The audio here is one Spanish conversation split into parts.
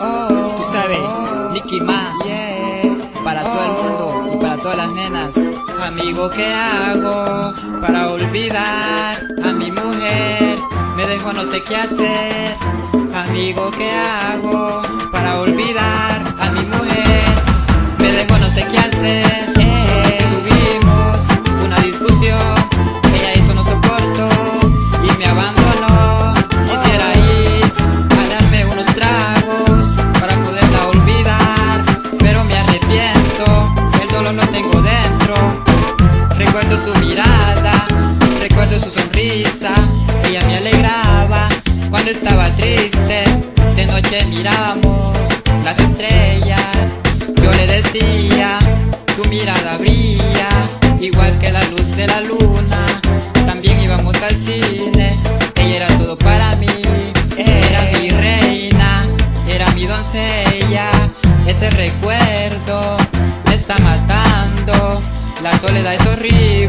Oh, tú sabes, Nicky Ma, para todo el mundo y para todas las nenas. Amigo, ¿qué hago para olvidar a mi mujer? Me dejo no sé qué hacer. Amigo, ¿qué recuerdo su sonrisa, ella me alegraba cuando estaba triste. De noche mirábamos las estrellas, yo le decía, tu mirada brilla, igual que la luz de la luna. También íbamos al cine, ella era todo para mí, era mi reina, era mi doncella. Ese recuerdo me está matando, la soledad es horrible,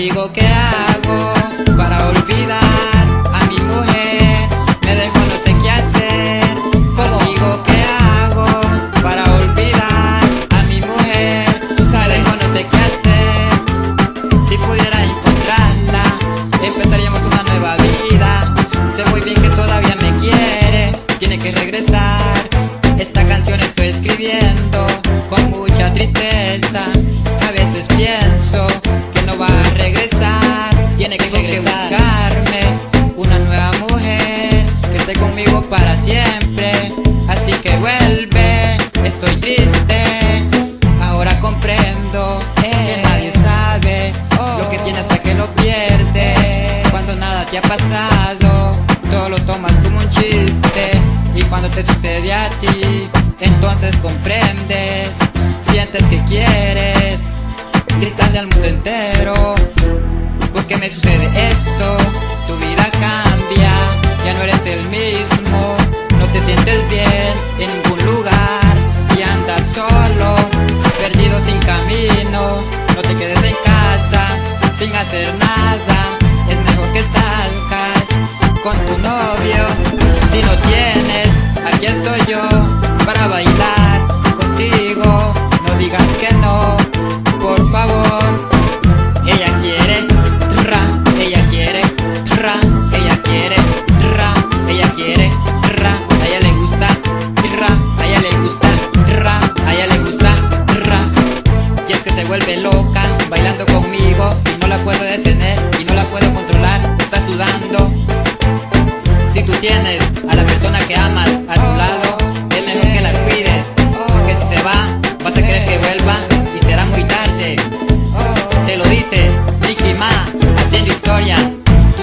amigo, ¿qué hago te ha pasado, todo lo tomas como un chiste. Y cuando te sucede a ti, entonces comprendes. Sientes que quieres gritarle al mundo entero. ¿Por qué me sucede esto? Tu vida cambia, ya no eres el mismo. No te sientes bien en ningún lugar y andas solo, perdido sin camino. No te quedes en casa sin hacer nada. Aquí estoy yo para bailar contigo. No digas que no, por favor. Ella quiere tra, ella quiere tra, ella quiere tra, ella quiere tra. A ella le gusta tra, a ella le gusta tra, a ella le gusta tra. Y es que se vuelve loca bailando conmigo Y no la puedo detener y no la puedo controlar. Se está sudando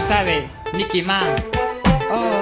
sabe, Mickey Man. Oh.